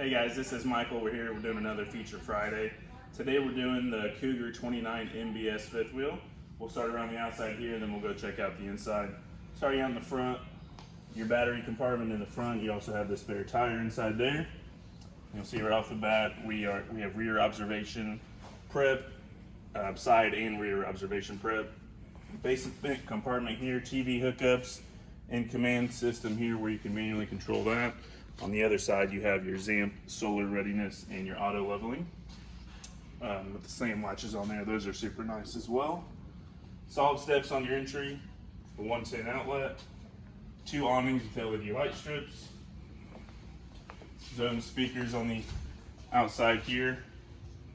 Hey guys, this is Michael. We're here. We're doing another Feature Friday. Today we're doing the Cougar 29 MBS fifth wheel. We'll start around the outside here, then we'll go check out the inside. Starting out in the front, your battery compartment in the front. You also have the spare tire inside there. You'll see right off the bat we are we have rear observation prep, uh, side and rear observation prep. Basic compartment here, TV hookups, and command system here where you can manually control that. On the other side, you have your ZAMP solar readiness and your auto leveling. Um, with the same latches on there, those are super nice as well. Solid steps on your entry, a 110 outlet, two awnings with LED light strips, zone speakers on the outside here,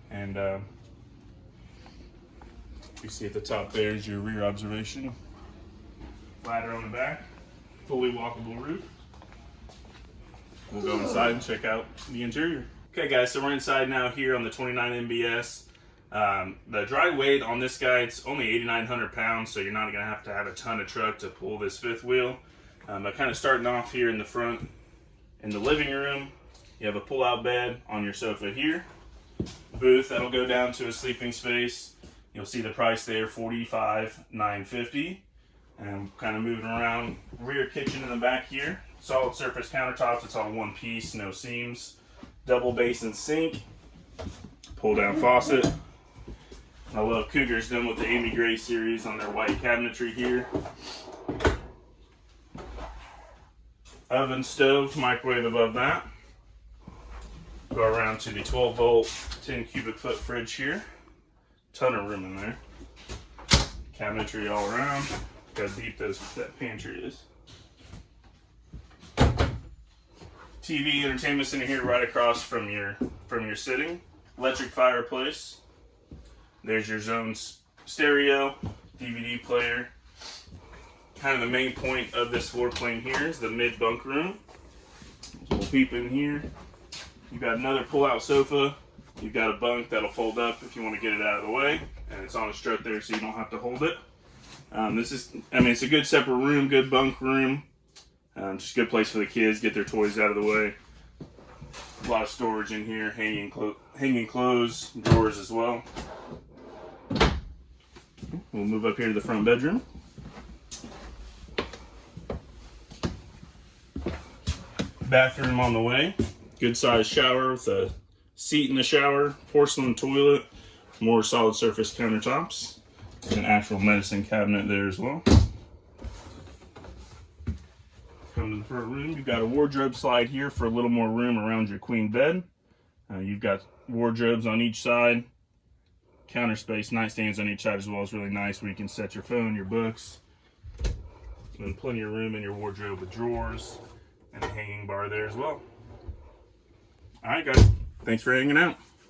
and uh, you see at the top there is your rear observation. Ladder on the back, fully walkable roof. We'll go inside and check out the interior. Okay guys, so we're inside now here on the 29 MBS. Um, the dry weight on this guy, it's only 8,900 pounds, so you're not gonna have to have a ton of truck to pull this fifth wheel. Um, but kind of starting off here in the front, in the living room, you have a pull-out bed on your sofa here. Booth that'll go down to a sleeping space. You'll see the price there, 45,950. And kind of moving around, rear kitchen in the back here solid surface countertops. It's all one piece, no seams. Double basin sink, pull down faucet. I love Cougars done with the Amy Gray series on their white cabinetry here. Oven, stove, microwave above that. Go around to the 12 volt, 10 cubic foot fridge here. Ton of room in there. Cabinetry all around. How deep those, that pantry is. TV entertainment center here right across from your from your sitting. Electric fireplace. There's your zone's stereo, DVD player. Kind of the main point of this floor plane here is the mid bunk room. We'll peep in here. You've got another pull-out sofa. You've got a bunk that'll fold up if you want to get it out of the way. And it's on a strut there so you don't have to hold it. Um, this is, I mean, it's a good separate room, good bunk room. Um, just a good place for the kids, get their toys out of the way. A lot of storage in here, hanging, clo hanging clothes, drawers as well. We'll move up here to the front bedroom. Bathroom on the way. Good sized shower with a seat in the shower, porcelain toilet, more solid surface countertops, an actual medicine cabinet there as well come to the front room. You've got a wardrobe slide here for a little more room around your queen bed. Uh, you've got wardrobes on each side, counter space, nightstands on each side as well. It's really nice where you can set your phone, your books. And plenty of room in your wardrobe with drawers and a hanging bar there as well. All right, guys. Thanks for hanging out.